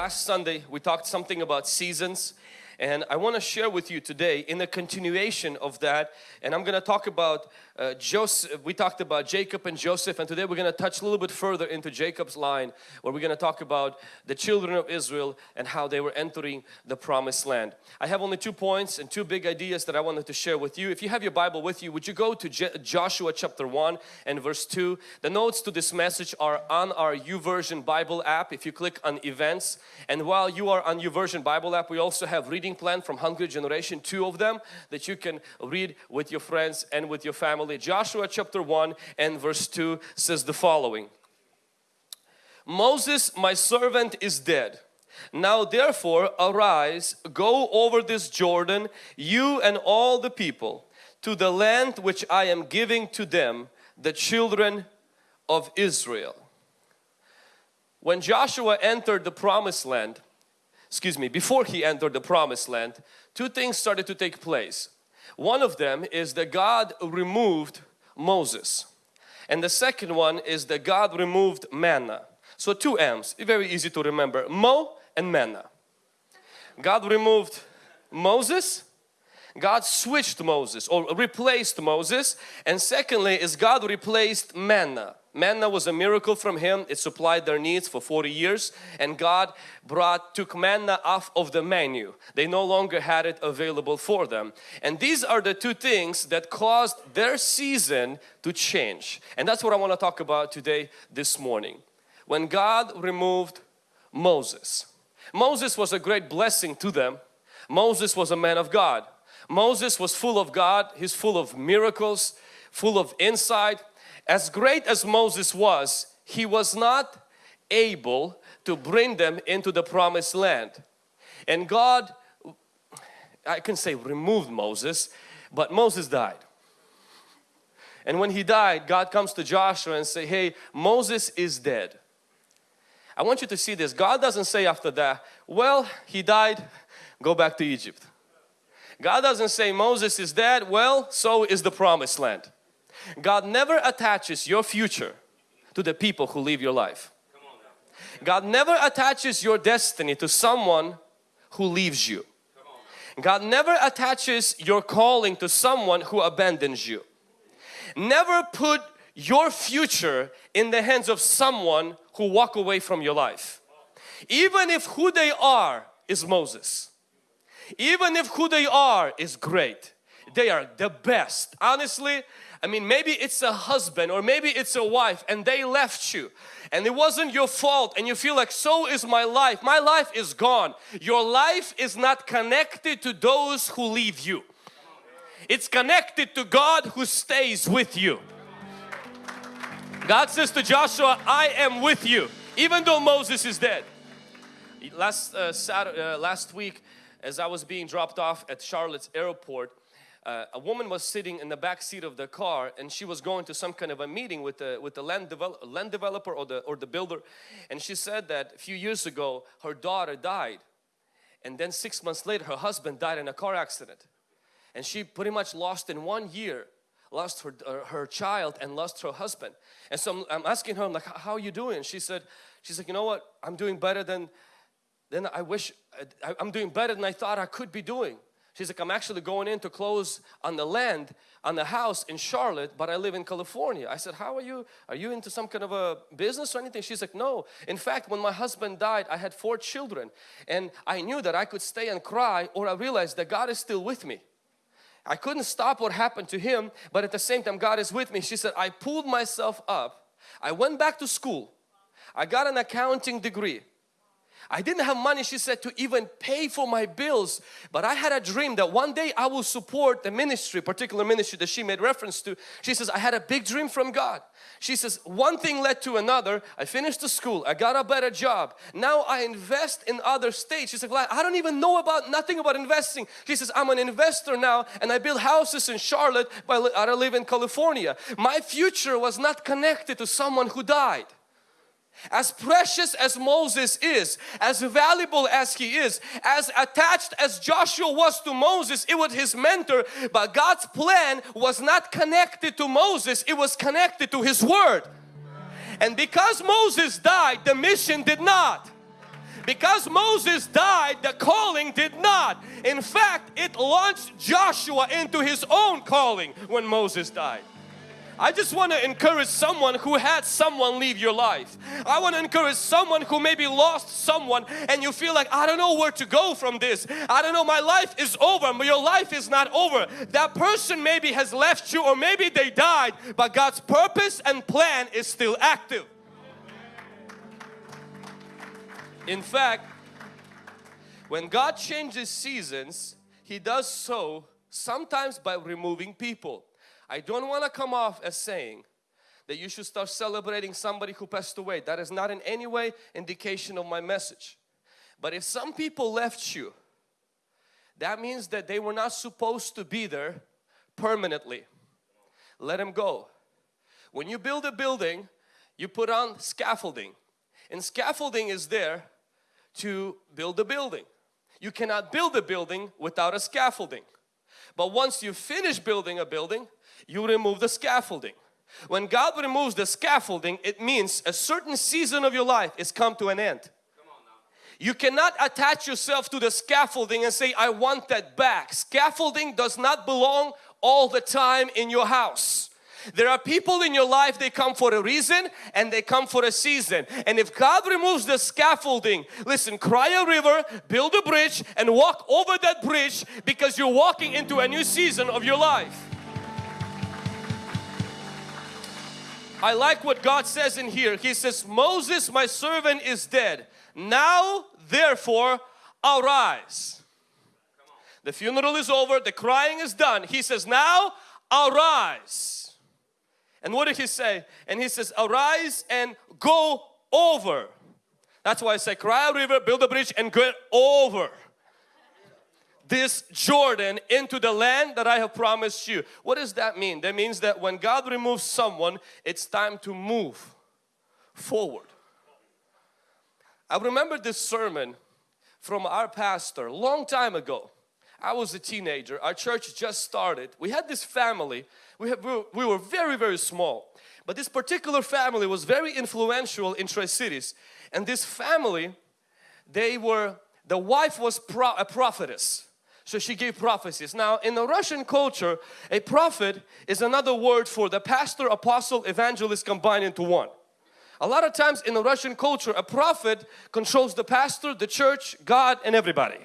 last Sunday we talked something about seasons and I want to share with you today in a continuation of that and I'm going to talk about uh, Joseph, we talked about Jacob and Joseph and today we're going to touch a little bit further into Jacob's line where we're going to talk about the children of Israel and how they were entering the promised land. I have only two points and two big ideas that I wanted to share with you. If you have your Bible with you, would you go to Je Joshua chapter 1 and verse 2. The notes to this message are on our YouVersion Bible app if you click on events and while you are on YouVersion Bible app we also have reading plan from Hungry Generation, two of them that you can read with your friends and with your family Joshua chapter 1 and verse 2 says the following. Moses my servant is dead. Now therefore arise, go over this Jordan, you and all the people, to the land which I am giving to them, the children of Israel. When Joshua entered the promised land, excuse me, before he entered the promised land, two things started to take place. One of them is that God removed Moses. And the second one is that God removed manna. So two M's, very easy to remember, Mo and manna. God removed Moses, God switched Moses or replaced Moses and secondly is God replaced manna. Manna was a miracle from Him. It supplied their needs for 40 years and God brought, took manna off of the menu. They no longer had it available for them. And these are the two things that caused their season to change. And that's what I want to talk about today, this morning. When God removed Moses. Moses was a great blessing to them. Moses was a man of God. Moses was full of God. He's full of miracles, full of insight as great as Moses was, he was not able to bring them into the promised land. And God, I can say removed Moses, but Moses died. And when he died, God comes to Joshua and say, hey, Moses is dead. I want you to see this. God doesn't say after that, well, he died, go back to Egypt. God doesn't say Moses is dead, well, so is the promised land. God never attaches your future to the people who live your life. God never attaches your destiny to someone who leaves you. God never attaches your calling to someone who abandons you. Never put your future in the hands of someone who walk away from your life. Even if who they are is Moses. Even if who they are is great. They are the best. Honestly, I mean, maybe it's a husband or maybe it's a wife and they left you and it wasn't your fault and you feel like so is my life. My life is gone. Your life is not connected to those who leave you. It's connected to God who stays with you. God says to Joshua, I am with you even though Moses is dead. Last, uh, Saturday, uh, last week as I was being dropped off at Charlotte's airport uh, a woman was sitting in the back seat of the car and she was going to some kind of a meeting with the with the land, develop, land developer or the or the builder. And she said that a few years ago her daughter died. And then six months later her husband died in a car accident. And she pretty much lost in one year lost her uh, her child and lost her husband. And so I'm, I'm asking her I'm like how are you doing? She said she's like you know what? I'm doing better than than I wish I, I'm doing better than I thought I could be doing She's like, I'm actually going in to close on the land, on the house in Charlotte, but I live in California. I said, how are you? Are you into some kind of a business or anything? She's like, no. In fact, when my husband died, I had four children and I knew that I could stay and cry or I realized that God is still with me. I couldn't stop what happened to him, but at the same time, God is with me. She said, I pulled myself up. I went back to school. I got an accounting degree. I didn't have money, she said, to even pay for my bills. But I had a dream that one day I will support the ministry, particular ministry that she made reference to. She says, I had a big dream from God. She says, one thing led to another. I finished the school. I got a better job. Now I invest in other states. She's like, I don't even know about nothing about investing. She says, I'm an investor now and I build houses in Charlotte, but I live in California. My future was not connected to someone who died. As precious as Moses is, as valuable as he is, as attached as Joshua was to Moses, it was his mentor, but God's plan was not connected to Moses, it was connected to his word. And because Moses died, the mission did not. Because Moses died, the calling did not. In fact, it launched Joshua into his own calling when Moses died. I just want to encourage someone who had someone leave your life. I want to encourage someone who maybe lost someone and you feel like, I don't know where to go from this. I don't know, my life is over, but your life is not over. That person maybe has left you or maybe they died, but God's purpose and plan is still active. In fact, when God changes seasons, He does so sometimes by removing people. I don't want to come off as saying that you should start celebrating somebody who passed away. That is not in any way indication of my message. But if some people left you, that means that they were not supposed to be there permanently. Let them go. When you build a building, you put on scaffolding. And scaffolding is there to build a building. You cannot build a building without a scaffolding. But once you finish building a building, you remove the scaffolding. When God removes the scaffolding, it means a certain season of your life is come to an end. You cannot attach yourself to the scaffolding and say, I want that back. Scaffolding does not belong all the time in your house. There are people in your life, they come for a reason and they come for a season. And if God removes the scaffolding, listen, cry a river, build a bridge and walk over that bridge because you're walking into a new season of your life. I like what God says in here. He says, Moses, my servant, is dead. Now, therefore, arise. The funeral is over, the crying is done. He says, now arise. And what did he say? And he says, arise and go over. That's why I say, cry a river, build a bridge and get over this Jordan into the land that I have promised you. What does that mean? That means that when God removes someone, it's time to move forward. I remember this sermon from our pastor long time ago. I was a teenager, our church just started. We had this family, we, have, we were very, very small. But this particular family was very influential in Tri-Cities. And this family, they were, the wife was pro, a prophetess. So she gave prophecies. Now in the Russian culture, a prophet is another word for the pastor, apostle, evangelist combined into one. A lot of times in the Russian culture, a prophet controls the pastor, the church, God and everybody.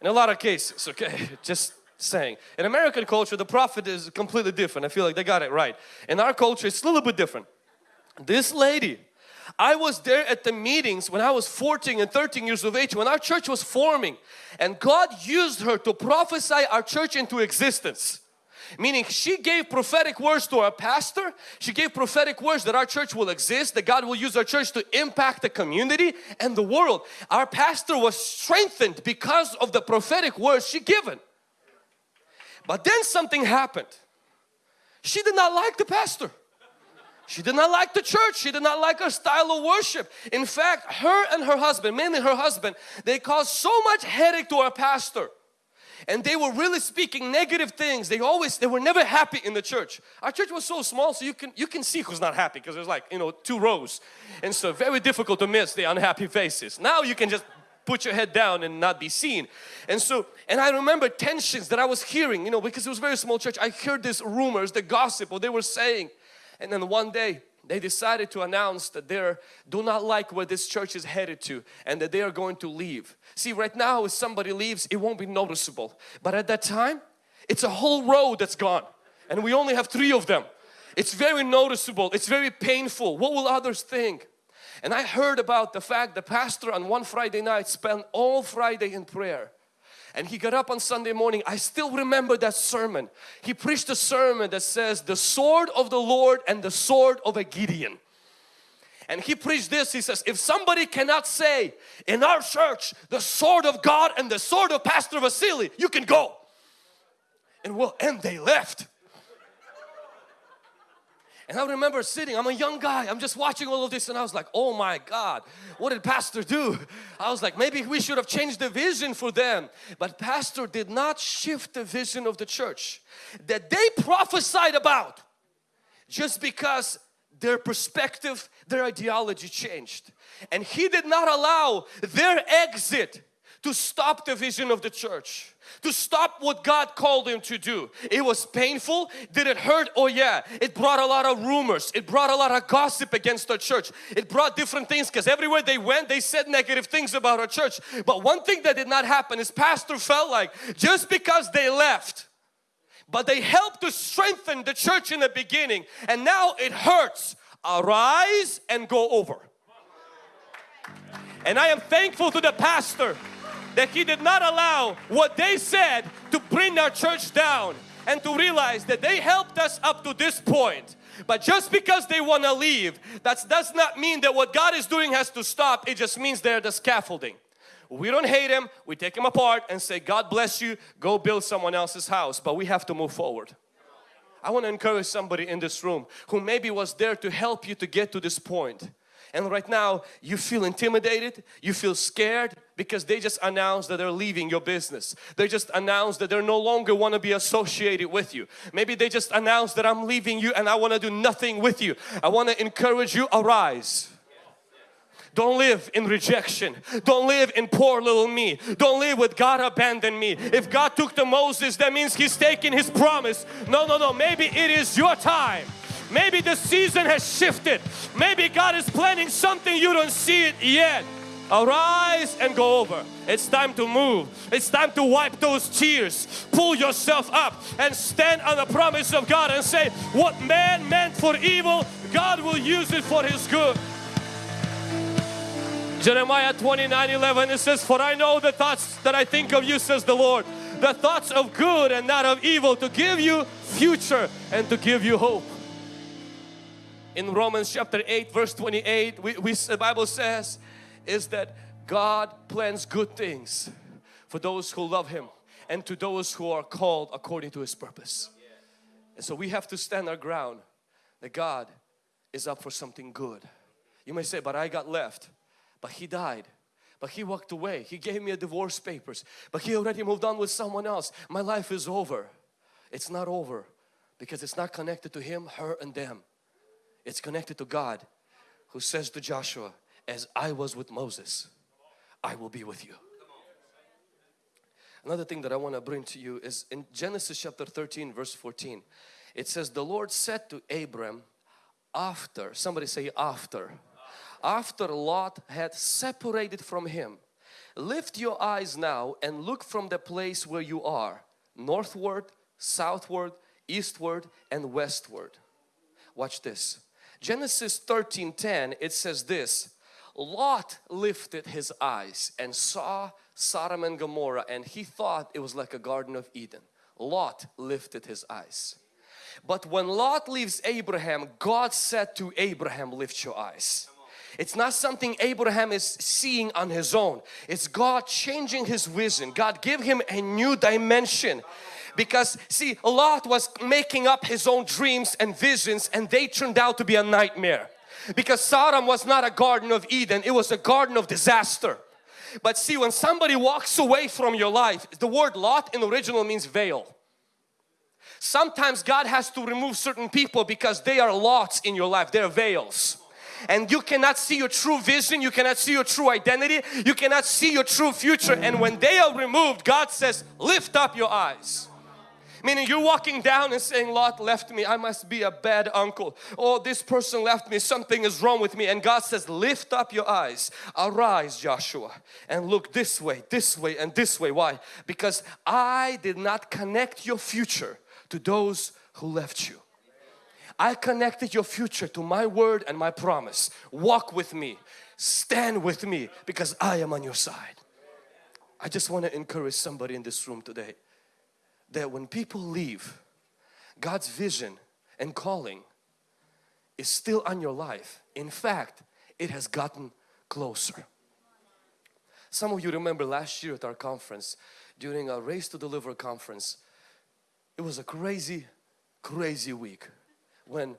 In a lot of cases, okay? Just saying. In American culture, the prophet is completely different. I feel like they got it right. In our culture, it's a little bit different. This lady, I was there at the meetings when I was 14 and 13 years of age when our church was forming and God used her to prophesy our church into existence. Meaning she gave prophetic words to our pastor. She gave prophetic words that our church will exist, that God will use our church to impact the community and the world. Our pastor was strengthened because of the prophetic words she given. But then something happened. She did not like the pastor. She did not like the church. She did not like our style of worship. In fact, her and her husband, mainly her husband, they caused so much headache to our pastor. And they were really speaking negative things. They always, they were never happy in the church. Our church was so small so you can, you can see who's not happy because there's like, you know, two rows. And so very difficult to miss the unhappy faces. Now you can just put your head down and not be seen. And so, and I remember tensions that I was hearing, you know, because it was very small church. I heard these rumors, the gossip, what they were saying. And then one day they decided to announce that they do not like where this church is headed to and that they are going to leave. See right now if somebody leaves it won't be noticeable but at that time it's a whole road that's gone and we only have three of them. It's very noticeable, it's very painful. What will others think? And I heard about the fact the pastor on one Friday night spent all Friday in prayer and he got up on Sunday morning. I still remember that sermon. He preached a sermon that says the sword of the Lord and the sword of a Gideon. And he preached this, he says, if somebody cannot say in our church the sword of God and the sword of Pastor Vasily, you can go. And well, and they left. And I remember sitting, I'm a young guy, I'm just watching all of this and I was like, oh my God, what did pastor do? I was like, maybe we should have changed the vision for them. But pastor did not shift the vision of the church that they prophesied about just because their perspective, their ideology changed. And He did not allow their exit to stop the vision of the church to stop what God called him to do. It was painful. Did it hurt? Oh yeah. It brought a lot of rumors. It brought a lot of gossip against our church. It brought different things because everywhere they went they said negative things about our church. But one thing that did not happen is pastor felt like just because they left but they helped to strengthen the church in the beginning and now it hurts. Arise and go over. And I am thankful to the pastor that he did not allow what they said to bring our church down and to realize that they helped us up to this point. But just because they want to leave, that does not mean that what God is doing has to stop. It just means they're the scaffolding. We don't hate him, we take him apart and say, God bless you, go build someone else's house. But we have to move forward. I want to encourage somebody in this room who maybe was there to help you to get to this point and right now you feel intimidated, you feel scared because they just announced that they're leaving your business. They just announced that they no longer want to be associated with you. Maybe they just announced that I'm leaving you and I want to do nothing with you. I want to encourage you, arise. Don't live in rejection. Don't live in poor little me. Don't live with God abandoned me. If God took to Moses, that means He's taking His promise. No, no, no. Maybe it is your time. Maybe the season has shifted. Maybe God is planning something you don't see it yet. Arise and go over. It's time to move. It's time to wipe those tears. Pull yourself up and stand on the promise of God and say, what man meant for evil, God will use it for his good. Jeremiah 29 11 it says, For I know the thoughts that I think of you, says the Lord, the thoughts of good and not of evil, to give you future and to give you hope in Romans chapter 8 verse 28 we, we, the Bible says is that God plans good things for those who love Him and to those who are called according to His purpose. And so we have to stand our ground that God is up for something good. You may say, but I got left. But He died. But He walked away. He gave me a divorce papers. But He already moved on with someone else. My life is over. It's not over because it's not connected to Him, her and them. It's connected to God who says to Joshua, as I was with Moses, I will be with you. Another thing that I want to bring to you is in Genesis chapter 13 verse 14. It says the Lord said to Abram after, somebody say after, after Lot had separated from him, lift your eyes now and look from the place where you are, northward, southward, eastward and westward. Watch this. Genesis 13:10 it says this Lot lifted his eyes and saw Sodom and Gomorrah and he thought it was like a garden of Eden. Lot lifted his eyes. But when Lot leaves Abraham, God said to Abraham, lift your eyes. It's not something Abraham is seeing on his own. It's God changing his vision. God give him a new dimension because see Lot was making up his own dreams and visions and they turned out to be a nightmare because Sodom was not a garden of Eden it was a garden of disaster. But see when somebody walks away from your life the word Lot in the original means veil. Sometimes God has to remove certain people because they are lots in your life they're veils. And you cannot see your true vision you cannot see your true identity you cannot see your true future. And when they are removed God says lift up your eyes Meaning you're walking down and saying, Lot left me, I must be a bad uncle. Oh, this person left me, something is wrong with me. And God says, lift up your eyes, arise Joshua and look this way, this way and this way. Why? Because I did not connect your future to those who left you. I connected your future to my word and my promise. Walk with me, stand with me because I am on your side. I just want to encourage somebody in this room today that when people leave, God's vision and calling is still on your life. In fact, it has gotten closer. Some of you remember last year at our conference, during our Race to Deliver conference, it was a crazy, crazy week when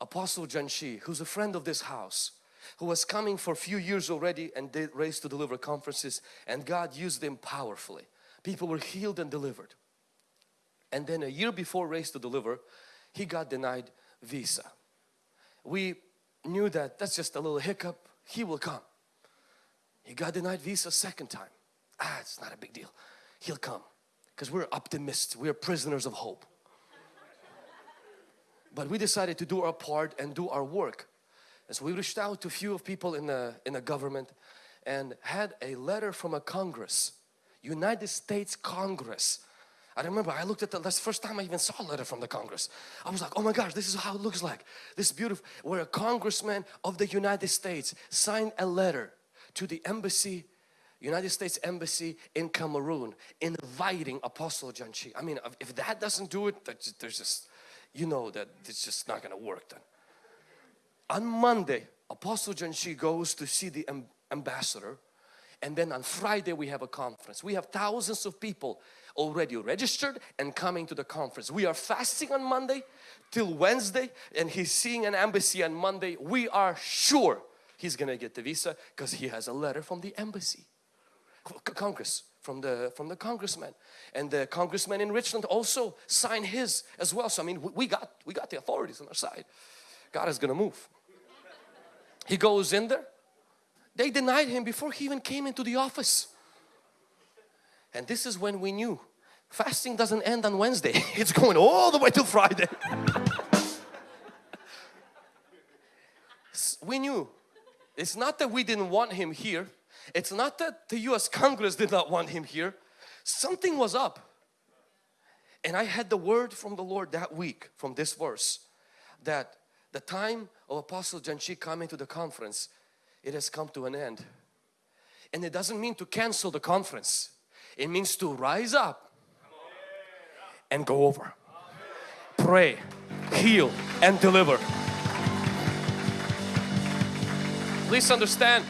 Apostle John Chi, who's a friend of this house, who was coming for a few years already and did Race to Deliver conferences and God used them powerfully. People were healed and delivered and then a year before Race to Deliver he got denied visa we knew that that's just a little hiccup. He will come. He got denied visa second time. Ah, it's not a big deal. He'll come because we're optimists. We're prisoners of hope. but we decided to do our part and do our work. And so we reached out to a few of people in the, in the government and had a letter from a Congress, United States Congress. I remember I looked at the, that's the first time I even saw a letter from the Congress. I was like, oh my gosh, this is how it looks like. This beautiful. Where a congressman of the United States signed a letter to the embassy United States Embassy in Cameroon inviting Apostle John Chi. I mean, if that doesn't do it, that, there's just, you know that it's just not going to work then. On Monday, Apostle John Chi goes to see the ambassador and then on Friday we have a conference. We have thousands of people already registered and coming to the conference. We are fasting on Monday till Wednesday and he's seeing an embassy on Monday. We are sure he's gonna get the visa because he has a letter from the embassy. Congress from the from the congressman and the congressman in Richland also signed his as well so I mean we got we got the authorities on our side God is gonna move he goes in there they denied him before he even came into the office and this is when we knew fasting doesn't end on Wednesday it's going all the way till Friday we knew it's not that we didn't want him here it's not that the US Congress did not want him here. Something was up. And I had the word from the Lord that week from this verse that the time of Apostle John Chi coming to the conference, it has come to an end. And it doesn't mean to cancel the conference. It means to rise up and go over. Pray, heal and deliver. Please understand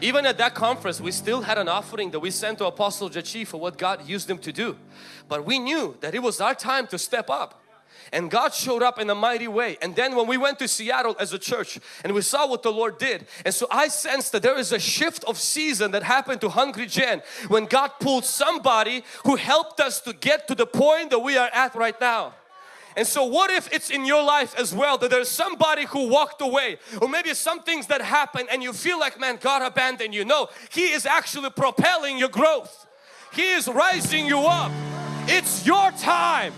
even at that conference, we still had an offering that we sent to Apostle John Chi for what God used him to do. But we knew that it was our time to step up. And God showed up in a mighty way. And then when we went to Seattle as a church and we saw what the Lord did. And so I sensed that there is a shift of season that happened to Hungry Gen when God pulled somebody who helped us to get to the point that we are at right now. And so what if it's in your life as well that there's somebody who walked away or maybe some things that happen and you feel like man God abandoned you. No, He is actually propelling your growth. He is rising you up. It's your time.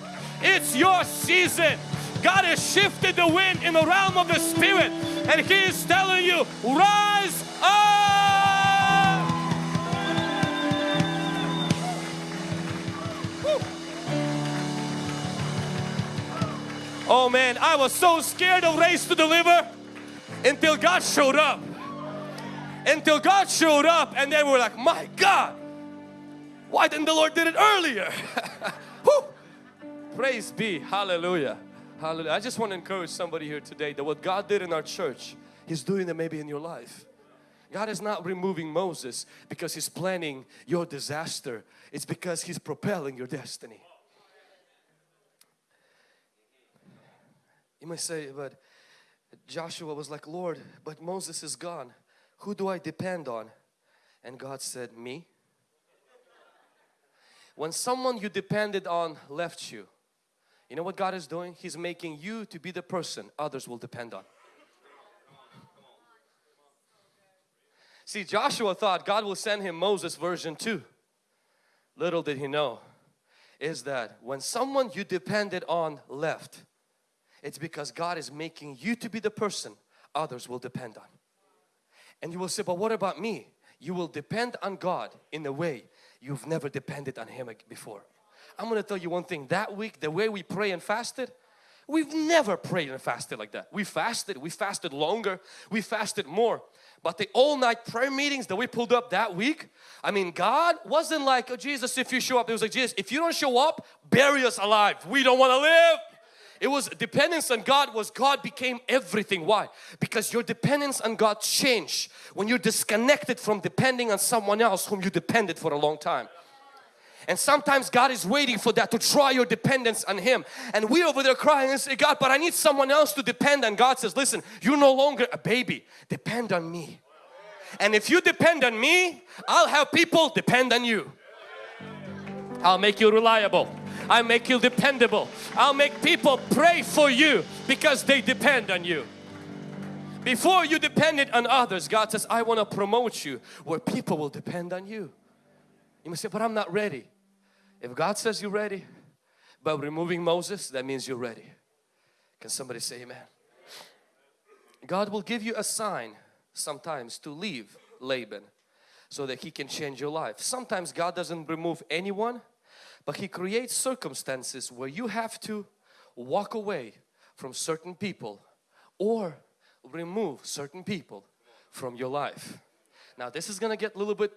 It's your season. God has shifted the wind in the realm of the Spirit and He is telling you rise up. Oh man, I was so scared of race to deliver until God showed up. Until God showed up and then we're like, my God, why didn't the Lord did it earlier? Praise be, hallelujah. Hallelujah. I just want to encourage somebody here today that what God did in our church, He's doing it maybe in your life. God is not removing Moses because He's planning your disaster. It's because He's propelling your destiny. You might say, but Joshua was like, Lord, but Moses is gone. Who do I depend on? And God said, me. When someone you depended on left you, you know what God is doing? He's making you to be the person others will depend on. See, Joshua thought God will send him Moses version 2. Little did he know is that when someone you depended on left, it's because God is making you to be the person others will depend on. And you will say, but what about me? You will depend on God in a way you've never depended on Him before. I'm going to tell you one thing. That week, the way we pray and fasted, we've never prayed and fasted like that. We fasted, we fasted longer, we fasted more. But the all night prayer meetings that we pulled up that week, I mean, God wasn't like, oh, Jesus, if you show up, it was like, Jesus, if you don't show up, bury us alive. We don't want to live. It was dependence on God was God became everything. Why? Because your dependence on God changed when you're disconnected from depending on someone else whom you depended for a long time. And sometimes God is waiting for that to try your dependence on Him. And we over there crying and say, God, but I need someone else to depend on. God says, listen, you're no longer a baby. Depend on me. And if you depend on me, I'll have people depend on you. I'll make you reliable. I'll make you dependable. I'll make people pray for you because they depend on you. Before you depended on others, God says, I want to promote you where people will depend on you. You may say, but I'm not ready. If God says you're ready, by removing Moses, that means you're ready. Can somebody say amen? God will give you a sign sometimes to leave Laban so that he can change your life. Sometimes God doesn't remove anyone but he creates circumstances where you have to walk away from certain people or remove certain people from your life. Now this is gonna get a little bit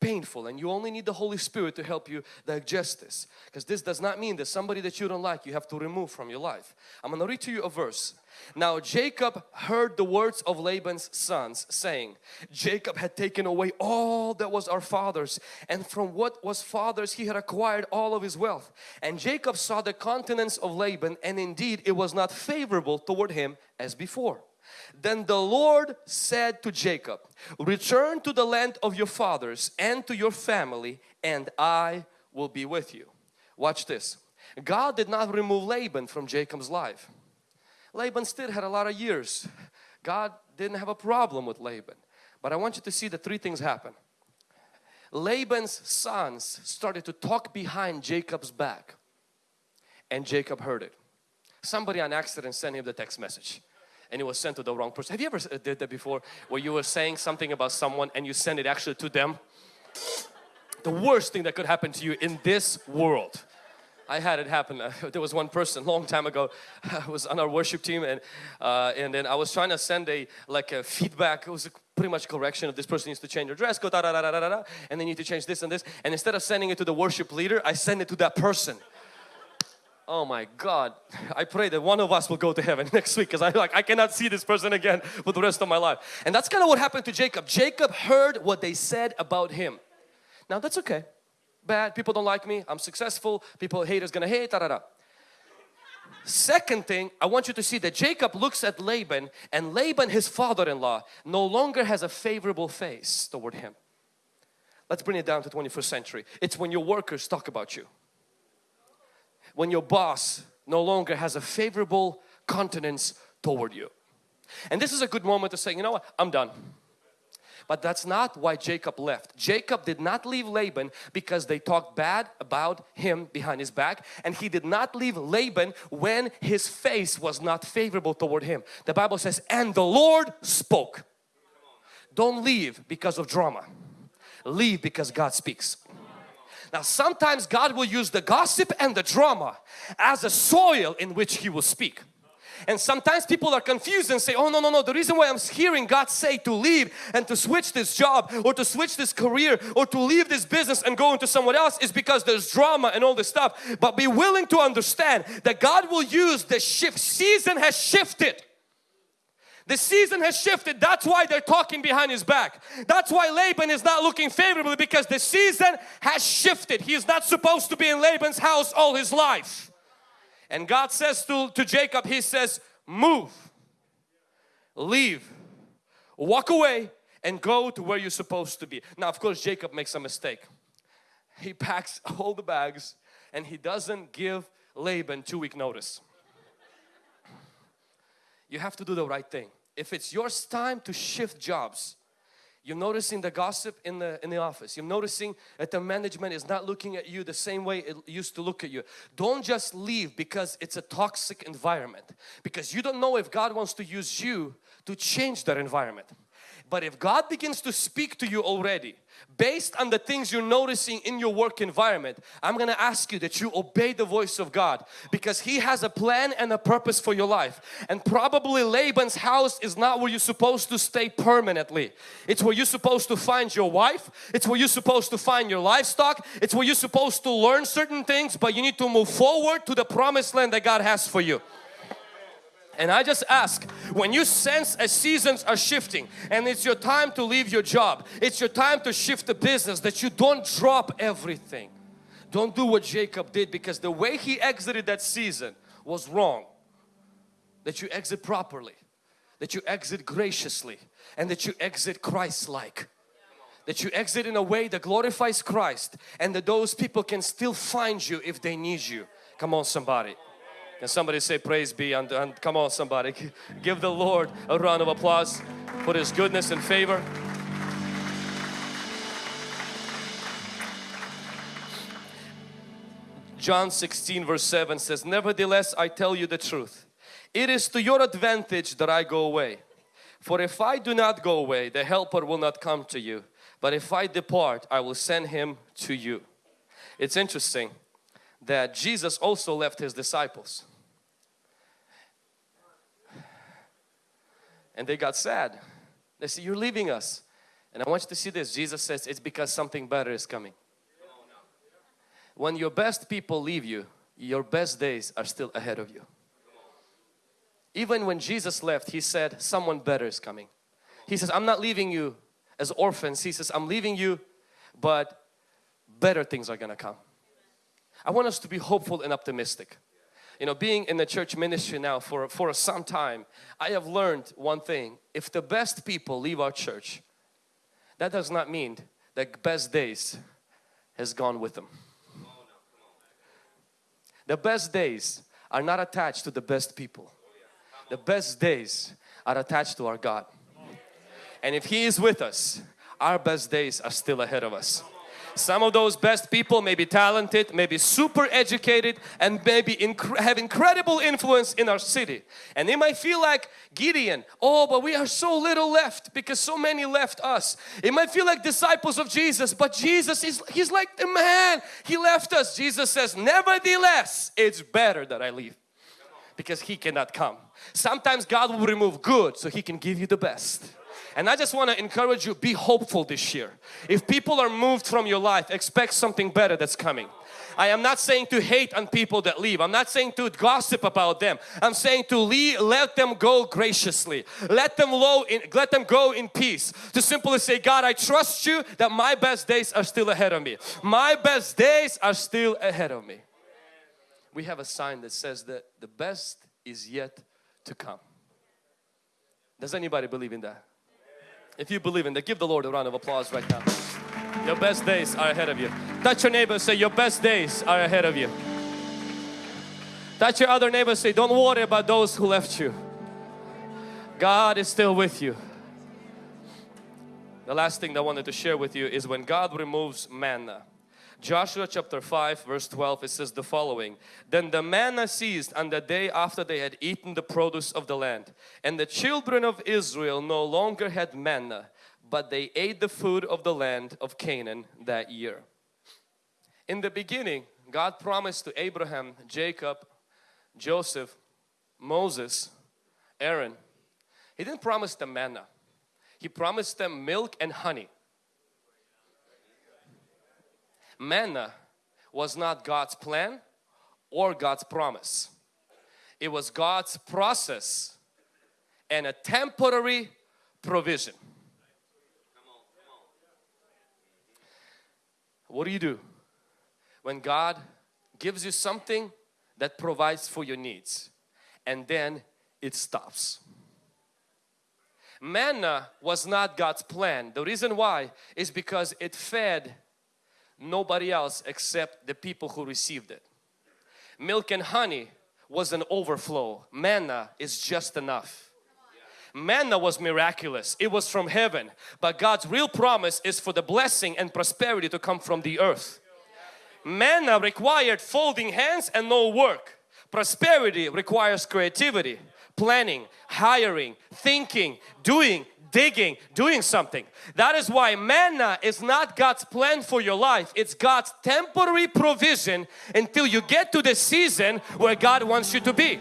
painful and you only need the Holy Spirit to help you digest this because this does not mean that somebody that you don't like you have to remove from your life. I'm going to read to you a verse. Now Jacob heard the words of Laban's sons saying, Jacob had taken away all that was our father's and from what was father's he had acquired all of his wealth. And Jacob saw the countenance of Laban and indeed it was not favorable toward him as before. Then the Lord said to Jacob, return to the land of your fathers and to your family and I will be with you. Watch this. God did not remove Laban from Jacob's life. Laban still had a lot of years. God didn't have a problem with Laban. But I want you to see that three things happen. Laban's sons started to talk behind Jacob's back and Jacob heard it. Somebody on accident sent him the text message and it was sent to the wrong person. Have you ever uh, did that before where you were saying something about someone and you send it actually to them? The worst thing that could happen to you in this world. I had it happen. There was one person long time ago. I was on our worship team, and uh, and then I was trying to send a like a feedback. It was a pretty much correction of this person needs to change their dress, go da da da da da da, and they need to change this and this. And instead of sending it to the worship leader, I send it to that person oh my God, I pray that one of us will go to heaven next week because I like I cannot see this person again for the rest of my life. And that's kind of what happened to Jacob. Jacob heard what they said about him. Now that's okay. Bad, people don't like me, I'm successful, people hate is gonna hate, da da da. Second thing, I want you to see that Jacob looks at Laban and Laban, his father-in-law, no longer has a favorable face toward him. Let's bring it down to 21st century. It's when your workers talk about you when your boss no longer has a favorable countenance toward you. And this is a good moment to say, you know what, I'm done. But that's not why Jacob left. Jacob did not leave Laban because they talked bad about him behind his back and he did not leave Laban when his face was not favorable toward him. The Bible says, and the Lord spoke. Don't leave because of drama. Leave because God speaks. Now sometimes God will use the gossip and the drama as a soil in which He will speak. And sometimes people are confused and say, oh no, no, no, the reason why I'm hearing God say to leave and to switch this job or to switch this career or to leave this business and go into someone else is because there's drama and all this stuff. But be willing to understand that God will use the shift. Season has shifted. The season has shifted. That's why they're talking behind his back. That's why Laban is not looking favorably because the season has shifted. He is not supposed to be in Laban's house all his life. And God says to, to Jacob, He says, move, leave, walk away and go to where you're supposed to be. Now of course Jacob makes a mistake. He packs all the bags and he doesn't give Laban two week notice. You have to do the right thing if it's your time to shift jobs, you're noticing the gossip in the in the office. You're noticing that the management is not looking at you the same way it used to look at you. Don't just leave because it's a toxic environment. Because you don't know if God wants to use you to change that environment. But if God begins to speak to you already based on the things you're noticing in your work environment, I'm going to ask you that you obey the voice of God because He has a plan and a purpose for your life. And probably Laban's house is not where you're supposed to stay permanently. It's where you're supposed to find your wife. It's where you're supposed to find your livestock. It's where you're supposed to learn certain things but you need to move forward to the promised land that God has for you. And I just ask, when you sense as seasons are shifting and it's your time to leave your job, it's your time to shift the business, that you don't drop everything. Don't do what Jacob did because the way he exited that season was wrong. That you exit properly, that you exit graciously and that you exit Christ-like that you exit in a way that glorifies Christ and that those people can still find you if they need you. Come on somebody. Can somebody say praise be and, and come on somebody. Give the Lord a round of applause for His goodness and favor. John 16 verse 7 says, Nevertheless I tell you the truth. It is to your advantage that I go away. For if I do not go away, the helper will not come to you. But if I depart, I will send him to you. It's interesting that Jesus also left his disciples. And they got sad. They said, you're leaving us. And I want you to see this. Jesus says it's because something better is coming. When your best people leave you, your best days are still ahead of you. Even when Jesus left, He said, someone better is coming. He says, I'm not leaving you as orphans. He says, I'm leaving you, but better things are going to come. I want us to be hopeful and optimistic. You know, being in the church ministry now for, for some time, I have learned one thing. If the best people leave our church, that does not mean that best days has gone with them. The best days are not attached to the best people. The best days are attached to our God. And if He is with us, our best days are still ahead of us. Some of those best people may be talented, may be super educated and maybe inc have incredible influence in our city. And they might feel like Gideon, oh but we are so little left because so many left us. It might feel like disciples of Jesus but Jesus is He's like the man, He left us. Jesus says nevertheless it's better that I leave because He cannot come. Sometimes God will remove good so He can give you the best. And I just want to encourage you, be hopeful this year. If people are moved from your life, expect something better that's coming. I am not saying to hate on people that leave. I'm not saying to gossip about them. I'm saying to leave, let them go graciously. Let them, low in, let them go in peace. To simply say, God, I trust you that my best days are still ahead of me. My best days are still ahead of me. We have a sign that says that the best is yet to come. Does anybody believe in that? If you believe in that, give the Lord a round of applause right now. Your best days are ahead of you. Touch your neighbor, say your best days are ahead of you. Touch your other neighbor, say don't worry about those who left you. God is still with you. The last thing I wanted to share with you is when God removes manna. Joshua chapter 5 verse 12 it says the following Then the manna ceased on the day after they had eaten the produce of the land and the children of Israel no longer had manna but they ate the food of the land of Canaan that year. In the beginning God promised to Abraham, Jacob, Joseph, Moses, Aaron He didn't promise them manna. He promised them milk and honey manna was not God's plan or God's promise. It was God's process and a temporary provision. What do you do when God gives you something that provides for your needs and then it stops? Manna was not God's plan. The reason why is because it fed nobody else except the people who received it. Milk and honey was an overflow. Manna is just enough. Manna was miraculous. It was from heaven. But God's real promise is for the blessing and prosperity to come from the earth. Manna required folding hands and no work. Prosperity requires creativity, planning, hiring, thinking, doing, digging, doing something. That is why manna is not God's plan for your life. It's God's temporary provision until you get to the season where God wants you to be.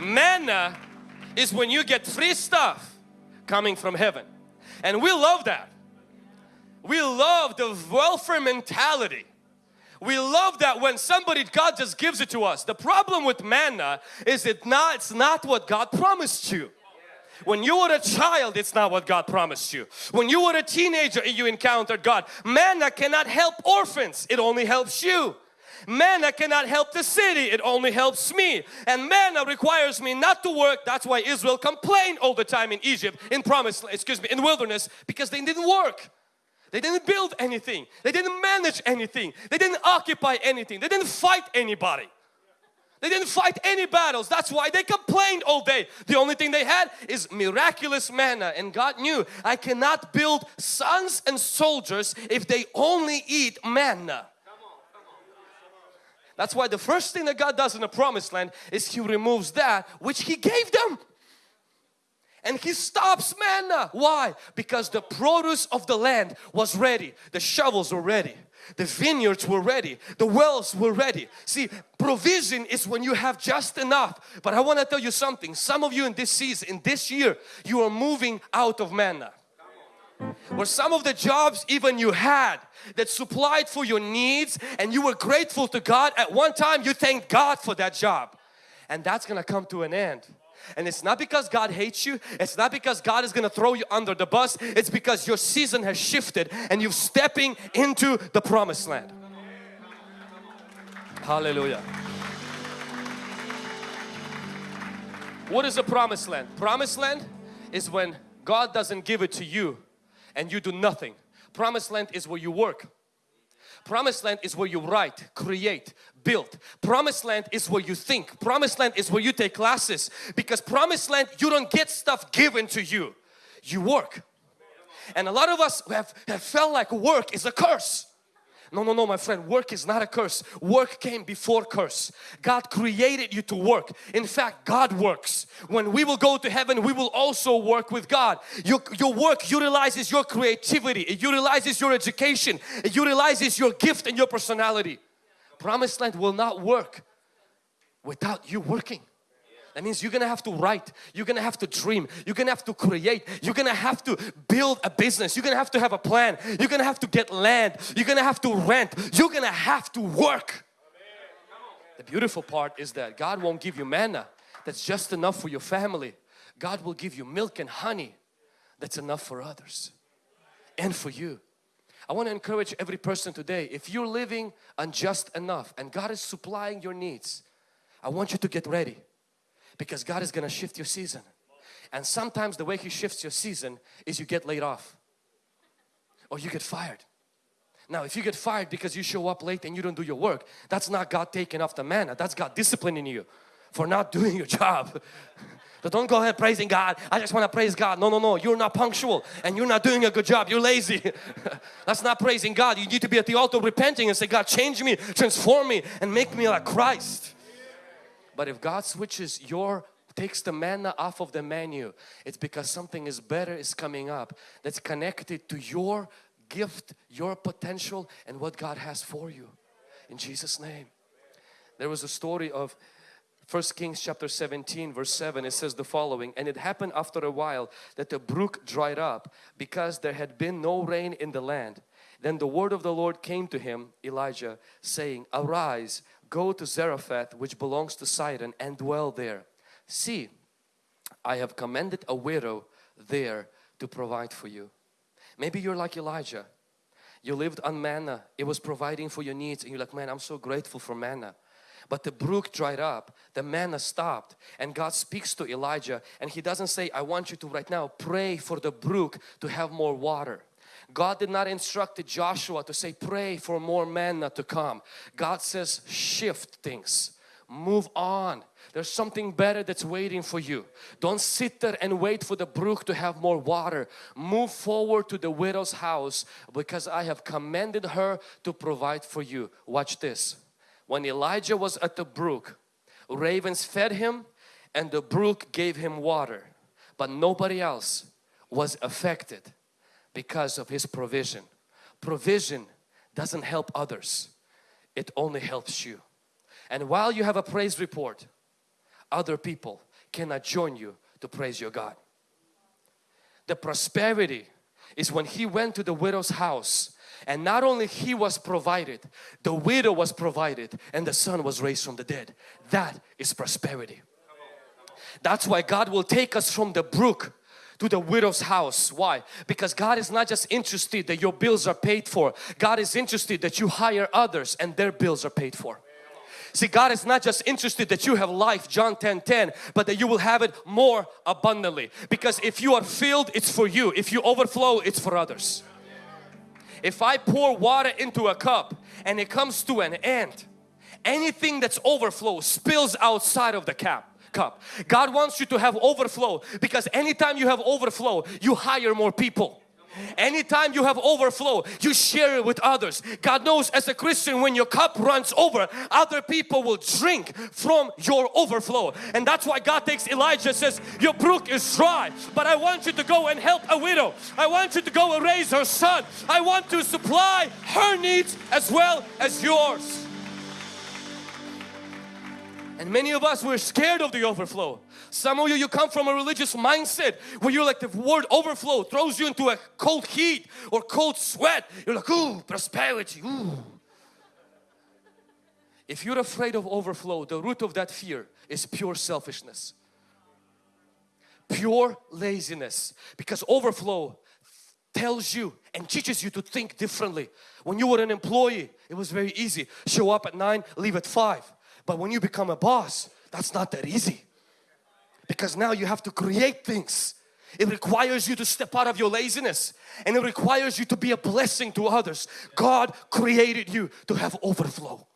Manna is when you get free stuff coming from heaven. And we love that. We love the welfare mentality we love that when somebody, God just gives it to us. The problem with manna is it not, it's not what God promised you. When you were a child, it's not what God promised you. When you were a teenager and you encountered God, manna cannot help orphans. It only helps you. Manna cannot help the city, it only helps me. And manna requires me not to work. That's why Israel complained all the time in Egypt, in promise, excuse me, in wilderness, because they didn't work. They didn't build anything. They didn't manage anything. They didn't occupy anything. They didn't fight anybody. They didn't fight any battles. That's why they complained all day. The only thing they had is miraculous manna. And God knew I cannot build sons and soldiers if they only eat manna. That's why the first thing that God does in the promised land is He removes that which He gave them. And He stops manna. Why? Because the produce of the land was ready. The shovels were ready the vineyards were ready, the wells were ready. See, provision is when you have just enough. But I want to tell you something. Some of you in this season, in this year, you are moving out of manna. Where some of the jobs even you had that supplied for your needs and you were grateful to God at one time you thanked God for that job and that's gonna come to an end and it's not because God hates you. It's not because God is going to throw you under the bus. It's because your season has shifted and you're stepping into the promised land. Hallelujah. What is a promised land? Promised land is when God doesn't give it to you and you do nothing. Promised land is where you work. Promised land is where you write, create, build. Promised land is where you think. Promised land is where you take classes. Because promised land, you don't get stuff given to you. You work. And a lot of us have, have felt like work is a curse. No, no, no, my friend, work is not a curse. Work came before curse. God created you to work. In fact, God works. When we will go to heaven, we will also work with God. Your, your work utilizes your creativity, it utilizes your education, it utilizes your gift and your personality. Promised land will not work without you working. That means you're gonna have to write, you're gonna have to dream, you're gonna have to create, you're gonna have to build a business, you're gonna have to have a plan, you're gonna have to get land, you're gonna have to rent, you're gonna have to work. The beautiful part is that God won't give you manna that's just enough for your family. God will give you milk and honey that's enough for others and for you. I want to encourage every person today, if you're living on just enough and God is supplying your needs, I want you to get ready because God is going to shift your season. And sometimes the way He shifts your season is you get laid off or you get fired. Now if you get fired because you show up late and you don't do your work, that's not God taking off the manna, that's God disciplining you for not doing your job. So don't go ahead praising God. I just want to praise God. No, no, no. You're not punctual and you're not doing a good job. You're lazy. That's not praising God. You need to be at the altar repenting and say, God, change me, transform me and make me like Christ. But if God switches your takes the manna off of the menu it's because something is better is coming up that's connected to your gift your potential and what God has for you. In Jesus name. There was a story of First Kings chapter 17 verse 7 it says the following and it happened after a while that the brook dried up because there had been no rain in the land. Then the word of the Lord came to him Elijah saying arise Go to Zarephath which belongs to Sidon and dwell there. See, I have commanded a widow there to provide for you. Maybe you're like Elijah. You lived on manna. It was providing for your needs and you're like, man, I'm so grateful for manna. But the brook dried up, the manna stopped and God speaks to Elijah and He doesn't say, I want you to right now pray for the brook to have more water. God did not instruct Joshua to say pray for more manna to come. God says shift things. Move on. There's something better that's waiting for you. Don't sit there and wait for the brook to have more water. Move forward to the widow's house because I have commanded her to provide for you. Watch this. When Elijah was at the brook, ravens fed him and the brook gave him water. But nobody else was affected because of His provision. Provision doesn't help others, it only helps you. And while you have a praise report, other people cannot join you to praise your God. The prosperity is when he went to the widow's house and not only he was provided, the widow was provided and the son was raised from the dead. That is prosperity. That's why God will take us from the brook to the widow's house. Why? Because God is not just interested that your bills are paid for. God is interested that you hire others and their bills are paid for. See, God is not just interested that you have life, John 10, 10, but that you will have it more abundantly. Because if you are filled, it's for you. If you overflow, it's for others. If I pour water into a cup and it comes to an end, anything that's overflow spills outside of the cap cup. God wants you to have overflow because anytime you have overflow, you hire more people. Anytime you have overflow, you share it with others. God knows as a Christian when your cup runs over, other people will drink from your overflow. And that's why God takes Elijah says, your brook is dry, but I want you to go and help a widow. I want you to go and raise her son. I want to supply her needs as well as yours. And many of us, we're scared of the overflow. Some of you, you come from a religious mindset where you're like the word overflow throws you into a cold heat or cold sweat. You're like, ooh, prosperity, ooh. If you're afraid of overflow, the root of that fear is pure selfishness. Pure laziness. Because overflow tells you and teaches you to think differently. When you were an employee, it was very easy. Show up at 9, leave at 5. But when you become a boss, that's not that easy. Because now you have to create things. It requires you to step out of your laziness and it requires you to be a blessing to others. God created you to have overflow.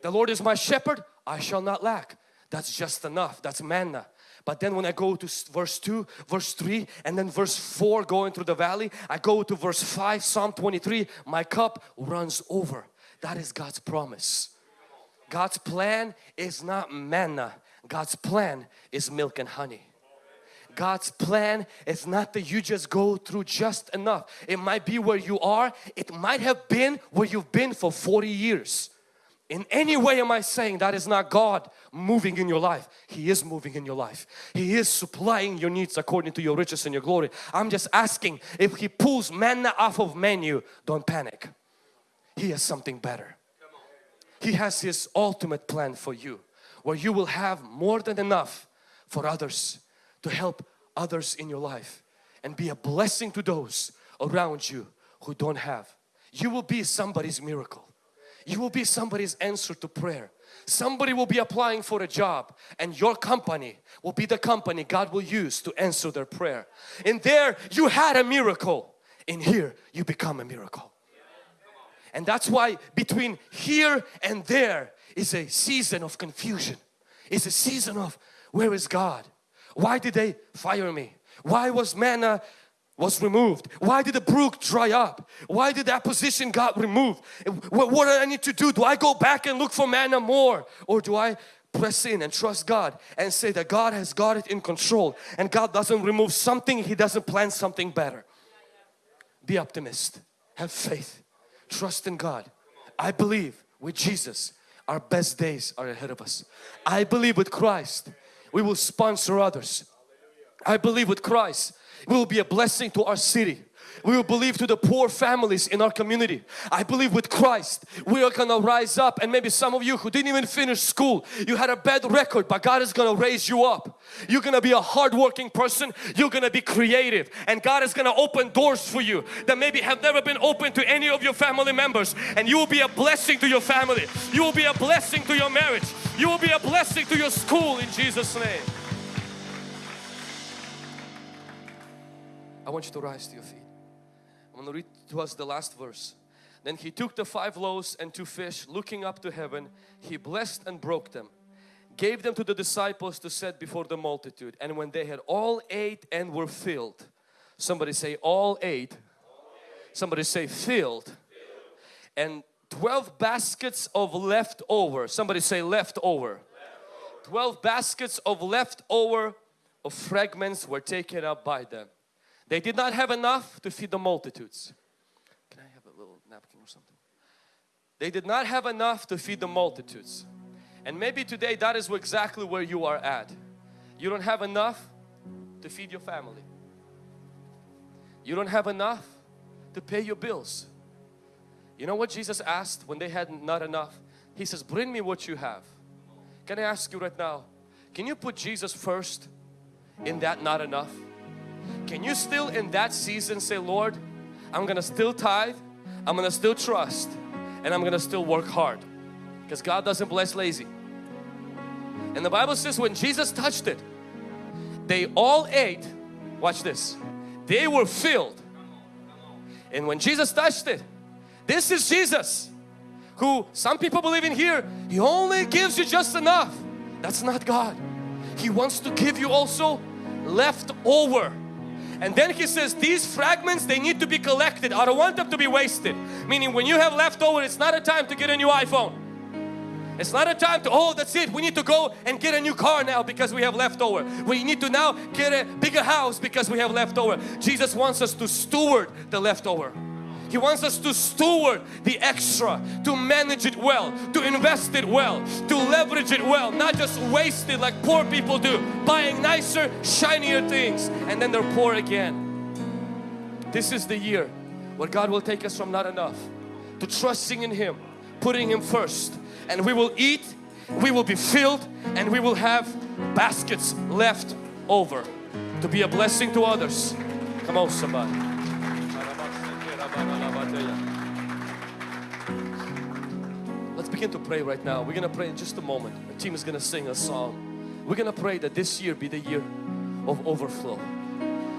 The Lord is my shepherd, I shall not lack. That's just enough. That's manna. But then when I go to verse 2, verse 3 and then verse 4 going through the valley, I go to verse 5, Psalm 23, my cup runs over. That is God's promise. God's plan is not manna. God's plan is milk and honey. God's plan is not that you just go through just enough. It might be where you are. It might have been where you've been for 40 years. In any way am I saying that is not God moving in your life. He is moving in your life. He is supplying your needs according to your riches and your glory. I'm just asking if He pulls manna off of menu, don't panic. He has something better. He has His ultimate plan for you where you will have more than enough for others to help others in your life and be a blessing to those around you who don't have. You will be somebody's miracle. You will be somebody's answer to prayer. Somebody will be applying for a job and your company will be the company God will use to answer their prayer. In there you had a miracle. In here you become a miracle. And that's why between here and there is a season of confusion. It's a season of where is God? Why did they fire me? Why was manna was removed? Why did the brook dry up? Why did that position got removed? What, what do I need to do? Do I go back and look for manna more? Or do I press in and trust God and say that God has got it in control and God doesn't remove something, He doesn't plan something better. Be optimist, have faith, Trust in God. I believe with Jesus our best days are ahead of us. I believe with Christ we will sponsor others. I believe with Christ we will be a blessing to our city. We will believe to the poor families in our community. I believe with Christ we are gonna rise up and maybe some of you who didn't even finish school, you had a bad record but God is gonna raise you up. You're gonna be a hardworking person, you're gonna be creative and God is gonna open doors for you that maybe have never been open to any of your family members and you will be a blessing to your family. You will be a blessing to your marriage. You will be a blessing to your school in Jesus name. I want you to rise to your feet. I'm going to read to us the last verse. Then he took the five loaves and two fish, looking up to heaven, he blessed and broke them, gave them to the disciples to set before the multitude. And when they had all ate and were filled, somebody say all ate, somebody say filled, and 12 baskets of leftover, somebody say leftover, 12 baskets of leftover of fragments were taken up by them. They did not have enough to feed the multitudes. Can I have a little napkin or something? They did not have enough to feed the multitudes. And maybe today that is exactly where you are at. You don't have enough to feed your family. You don't have enough to pay your bills. You know what Jesus asked when they had not enough? He says, bring me what you have. Can I ask you right now, can you put Jesus first in that not enough? Can you still in that season say, Lord, I'm gonna still tithe, I'm gonna still trust, and I'm gonna still work hard because God doesn't bless lazy. And the Bible says when Jesus touched it, they all ate, watch this, they were filled. And when Jesus touched it, this is Jesus who some people believe in here, He only gives you just enough. That's not God. He wants to give you also left over. And then he says these fragments they need to be collected. I don't want them to be wasted. Meaning when you have leftover it's not a time to get a new iPhone. It's not a time to, oh that's it, we need to go and get a new car now because we have leftover. We need to now get a bigger house because we have leftover. Jesus wants us to steward the leftover. He wants us to steward the extra, to manage it well, to invest it well, to leverage it well, not just waste it like poor people do, buying nicer, shinier things and then they're poor again. This is the year where God will take us from not enough to trusting in Him, putting Him first and we will eat, we will be filled and we will have baskets left over to be a blessing to others. Come on somebody. Begin to pray right now. We're going to pray in just a moment. The team is going to sing a song. We're going to pray that this year be the year of overflow.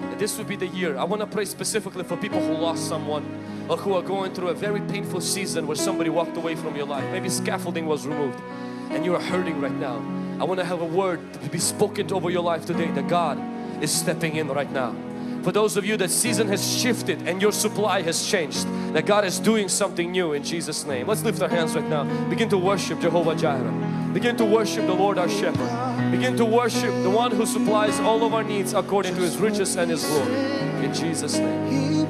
That this would be the year. I want to pray specifically for people who lost someone or who are going through a very painful season where somebody walked away from your life. Maybe scaffolding was removed and you are hurting right now. I want to have a word to be spoken over your life today that God is stepping in right now. For those of you that season has shifted and your supply has changed, that God is doing something new in Jesus name. Let's lift our hands right now. Begin to worship Jehovah Jireh. Begin to worship the Lord our shepherd. Begin to worship the one who supplies all of our needs according to his riches and his glory. In Jesus name.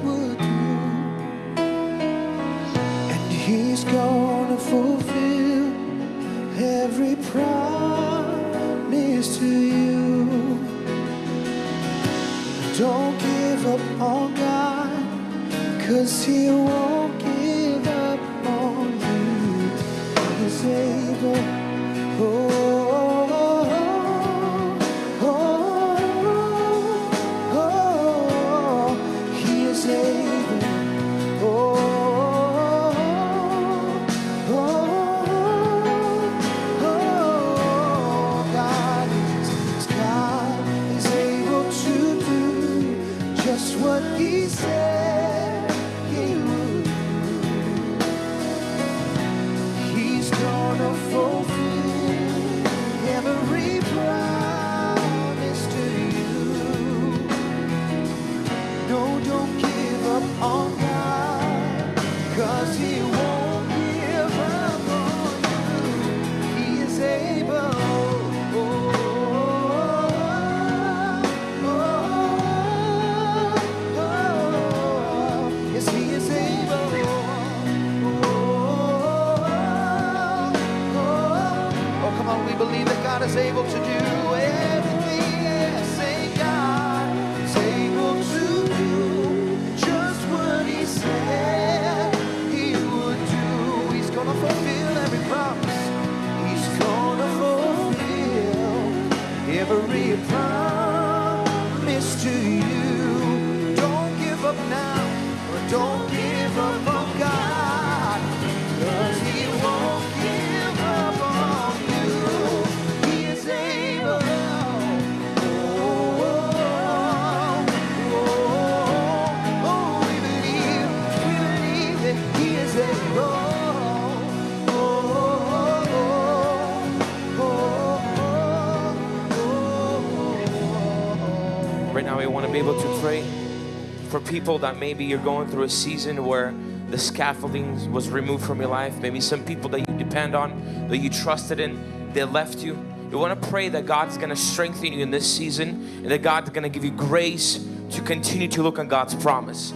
He's gonna fulfill every promise to you. Don't give up on God, cause He won't give up on you. He's able. Oh, be able to pray for people that maybe you're going through a season where the scaffolding was removed from your life. Maybe some people that you depend on, that you trusted in, they left you. You want to pray that God's going to strengthen you in this season and that God's going to give you grace to continue to look on God's promise.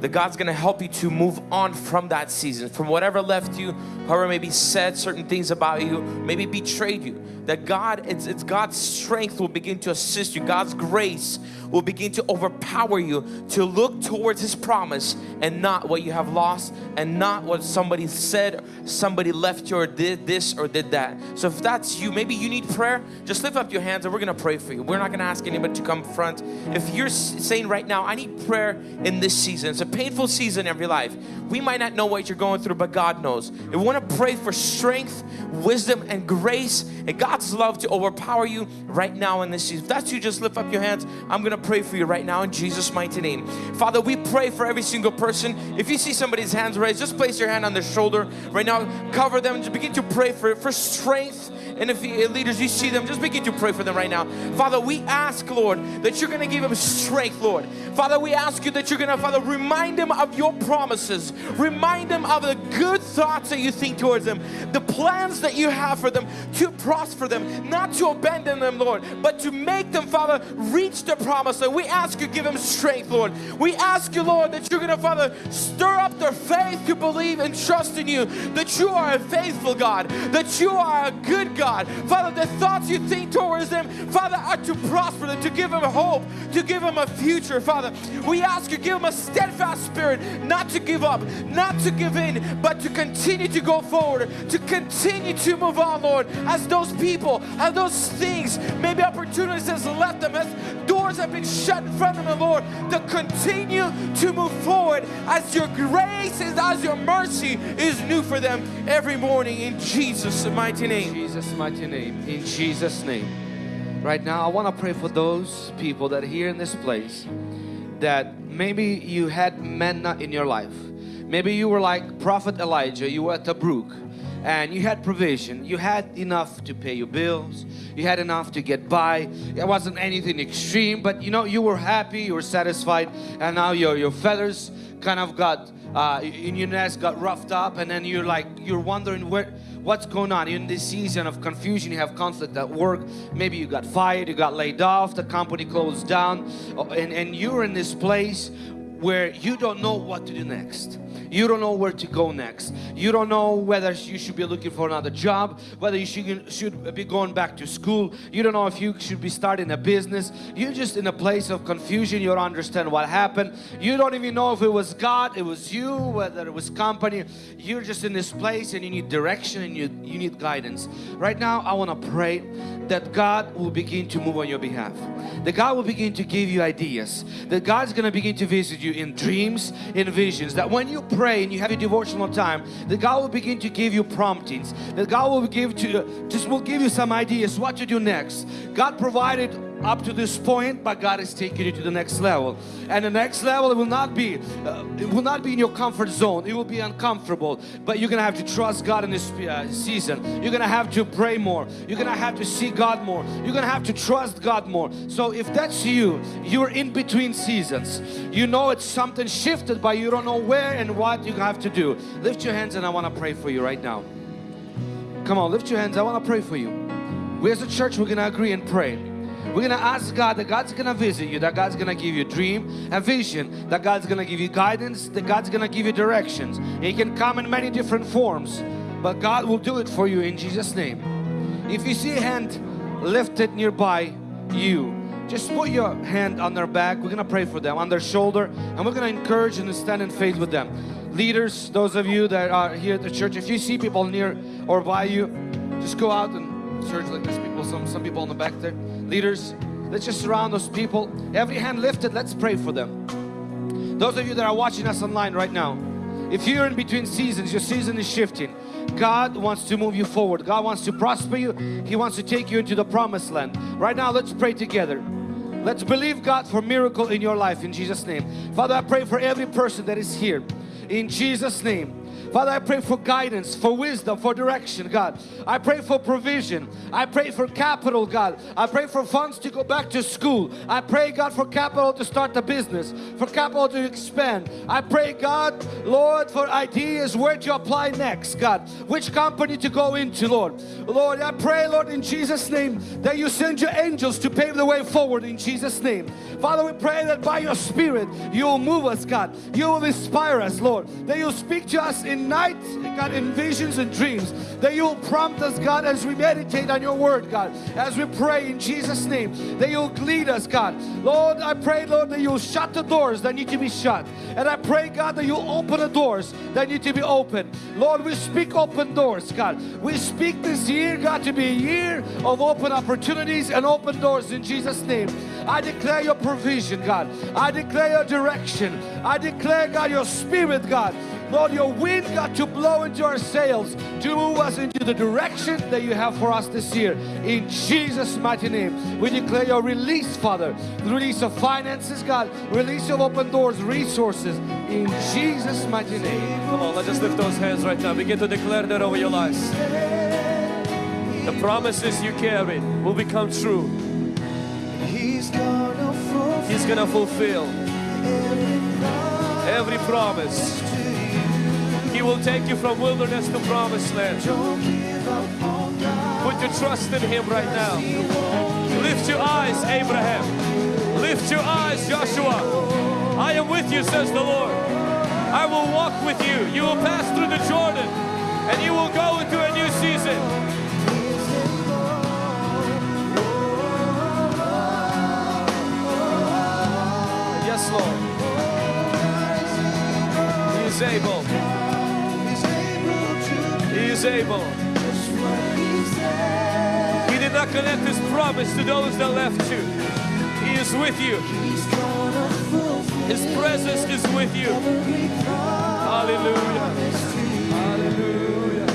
That God's going to help you to move on from that season, from whatever left you, whoever maybe said certain things about you, maybe betrayed you. That God, it's, it's God's strength will begin to assist you. God's grace will begin to overpower you to look towards His promise and not what you have lost and not what somebody said, somebody left you or did this or did that. So if that's you, maybe you need prayer, just lift up your hands and we're gonna pray for you. We're not gonna ask anybody to come front. If you're saying right now, I need prayer in this season, it's a painful season of your life. We might not know what you're going through, but God knows. We want to pray for strength, wisdom, and grace, and God's love to overpower you right now in this season. If that's you, just lift up your hands. I'm going to pray for you right now in Jesus' mighty name. Father, we pray for every single person. If you see somebody's hands raised, just place your hand on their shoulder right now. Cover them. Begin to pray for, it for strength and if you, leaders, you see them, just begin to pray for them right now. Father, we ask, Lord, that you're going to give them strength, Lord. Father, we ask you that you're going to, Father, remind them of your promises. Remind them of the good thoughts that you think towards them, the plans that you have for them to prosper them, not to abandon them, Lord, but to make them, Father, reach the promise. And we ask you, give them strength, Lord. We ask you, Lord, that you're going to, Father, stir up their faith to believe and trust in you, that you are a faithful God, that you are a good God God. Father, the thoughts you think towards them, Father, are to prosper them, to give them hope, to give them a future, Father. We ask you, give them a steadfast spirit, not to give up, not to give in, but to continue to go forward, to continue to move on, Lord, as those people, as those things, maybe opportunities has left them, as doors have been shut in front of them, Lord, to continue to move forward as your grace and as your mercy is new for them every morning in Jesus' mighty name. Jesus' mighty name, in Jesus' name. Right now, I want to pray for those people that are here in this place that maybe you had manna in your life. Maybe you were like Prophet Elijah, you were at brook and you had provision. You had enough to pay your bills. You had enough to get by. It wasn't anything extreme, but you know, you were happy, you were satisfied, and now your, your feathers kind of got uh, in your nest got roughed up and then you're like you're wondering where what's going on in this season of confusion you have conflict at work maybe you got fired you got laid off the company closed down uh, and, and you're in this place where you don't know what to do next you don't know where to go next. You don't know whether you should be looking for another job, whether you should, should be going back to school. You don't know if you should be starting a business. You're just in a place of confusion. You don't understand what happened. You don't even know if it was God, it was you, whether it was company. You're just in this place and you need direction and you, you need guidance. Right now, I want to pray that God will begin to move on your behalf. That God will begin to give you ideas. That God's going to begin to visit you in dreams, in visions. That when you pray, and you have your devotional time, that God will begin to give you promptings, that God will give to uh, just will give you some ideas what to do next. God provided up to this point but God is taking you to the next level. And the next level it will not be uh, it will not be in your comfort zone. It will be uncomfortable. But you're gonna have to trust God in this uh, season. You're gonna have to pray more. You're gonna have to see God more. You're gonna have to trust God more. So if that's you you're in between seasons. You know it's something shifted but you don't know where and what you have to do. Lift your hands and I want to pray for you right now. Come on lift your hands. I want to pray for you. We as a church we're gonna agree and pray we're gonna ask God that God's gonna visit you, that God's gonna give you a dream, a vision, that God's gonna give you guidance, that God's gonna give you directions. He can come in many different forms, but God will do it for you in Jesus' name. If you see a hand lifted nearby you, just put your hand on their back. We're gonna pray for them, on their shoulder, and we're gonna encourage and stand in faith with them. Leaders, those of you that are here at the church, if you see people near or by you, just go out and search like there's people some some people on the back there leaders. Let's just surround those people. Every hand lifted let's pray for them. Those of you that are watching us online right now if you're in between seasons your season is shifting. God wants to move you forward. God wants to prosper you. He wants to take you into the promised land. Right now let's pray together. Let's believe God for miracle in your life in Jesus name. Father I pray for every person that is here. In Jesus name Father, I pray for guidance, for wisdom, for direction, God. I pray for provision. I pray for capital, God. I pray for funds to go back to school. I pray, God, for capital to start a business, for capital to expand. I pray, God, Lord, for ideas where to apply next, God. Which company to go into, Lord. Lord, I pray, Lord, in Jesus' name, that you send your angels to pave the way forward in Jesus' name. Father, we pray that by your Spirit, you will move us, God. You will inspire us, Lord. That you'll speak to us in night, God, in visions and dreams. That you'll prompt us, God, as we meditate on your word, God. As we pray in Jesus' name, that you'll lead us, God. Lord, I pray, Lord, that you'll shut the doors that need to be shut. And I pray, God, that you'll open the doors that need to be opened. Lord, we speak open doors, God. We speak this year, God, to be a year of open opportunities and open doors in Jesus' name. I declare your provision, God. I declare your direction. I declare, God, your spirit, God. Lord, your wind, got to blow into our sails, to move us into the direction that you have for us this year. In Jesus' mighty name, we declare your release, Father. The release of finances, God. Release of open doors, resources. In Jesus' mighty name. Come on, let's just lift those hands right now. Begin to declare that over your lives. The promises you carry will become true. He's gonna fulfill He's gonna fulfill every promise. He will take you from wilderness to promised land. Put your trust in Him right now. Lift your eyes, Abraham. Lift your eyes, Joshua. I am with you, says the Lord. I will walk with you. You will pass through the Jordan and you will go into a new season. Yes, Lord. He is able. Able He did not connect His promise to those that left you. He is with you. His presence is with you. Hallelujah. Hallelujah.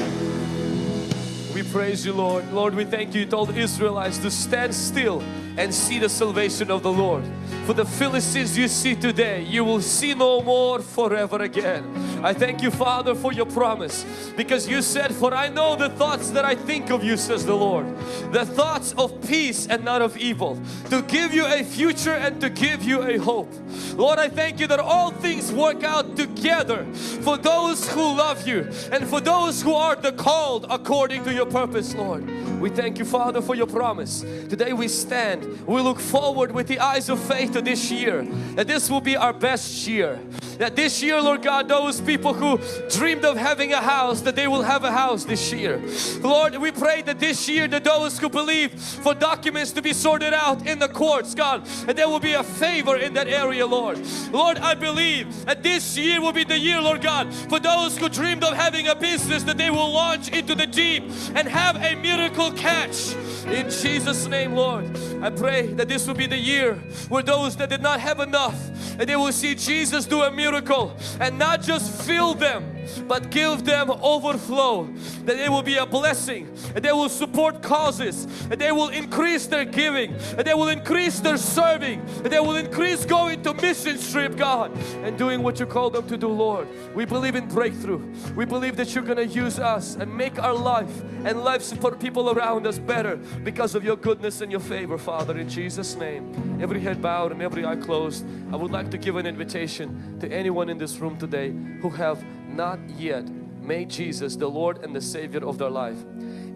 We praise you, Lord. Lord, we thank you. You told Israelites to stand still and see the salvation of the Lord. For the Philistines you see today, you will see no more forever again. I thank you, Father, for your promise because you said, For I know the thoughts that I think of you, says the Lord. The thoughts of peace and not of evil, to give you a future and to give you a hope. Lord, I thank you that all things work out together for those who love you and for those who are the called according to your purpose, Lord. We thank you, Father, for your promise. Today we stand, we look forward with the eyes of faith to this year, that this will be our best year. That this year, Lord God, those people who dreamed of having a house, that they will have a house this year. Lord, we pray that this year, that those who believe for documents to be sorted out in the courts, God, and there will be a favor in that area, Lord. Lord, I believe that this year will be the year, Lord God, for those who dreamed of having a business, that they will launch into the deep and have a miracle catch. In Jesus' name, Lord, I pray that this will be the year where those that did not have enough, that they will see Jesus do a miracle and not just fill them, but give them overflow. That they will be a blessing, that they will support causes, that they will increase their giving, that they will increase their serving, that they will increase going to mission trip, God, and doing what you call them to do, Lord. We believe in breakthrough. We believe that you're gonna use us and make our life and lives for people around us better because of your goodness and your favor, Father, in Jesus' name. Every head bowed and every eye closed, I would like to give an invitation to anyone in this room today who have not yet made Jesus the Lord and the Savior of their life.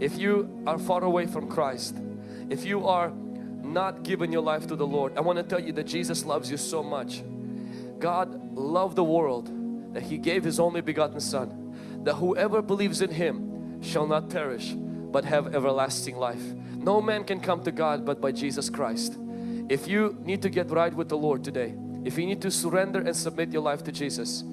If you are far away from Christ, if you are not giving your life to the Lord, I want to tell you that Jesus loves you so much. God loved the world that He gave His only begotten Son, that whoever believes in Him shall not perish but have everlasting life. No man can come to God but by Jesus Christ. If you need to get right with the Lord today, if you need to surrender and submit your life to Jesus,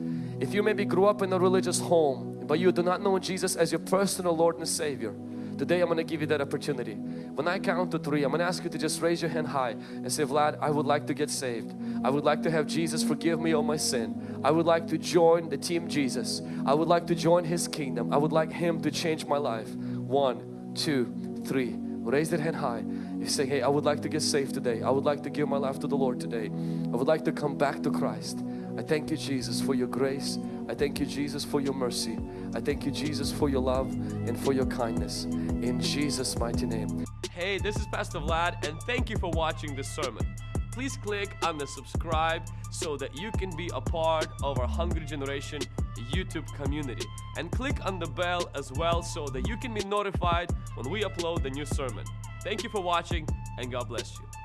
if you maybe grew up in a religious home but you do not know Jesus as your personal Lord and Savior, today I'm going to give you that opportunity. When I count to three, I'm going to ask you to just raise your hand high and say, Vlad, I would like to get saved. I would like to have Jesus forgive me all my sin. I would like to join the team Jesus. I would like to join His kingdom. I would like Him to change my life. One, two, three. Raise that hand high. You say, hey, I would like to get saved today. I would like to give my life to the Lord today. I would like to come back to Christ. I thank you, Jesus, for your grace. I thank you, Jesus, for your mercy. I thank you, Jesus, for your love and for your kindness. In Jesus' mighty name. Hey, this is Pastor Vlad, and thank you for watching this sermon. Please click on the subscribe so that you can be a part of our Hungry Generation YouTube community. And click on the bell as well so that you can be notified when we upload the new sermon. Thank you for watching, and God bless you.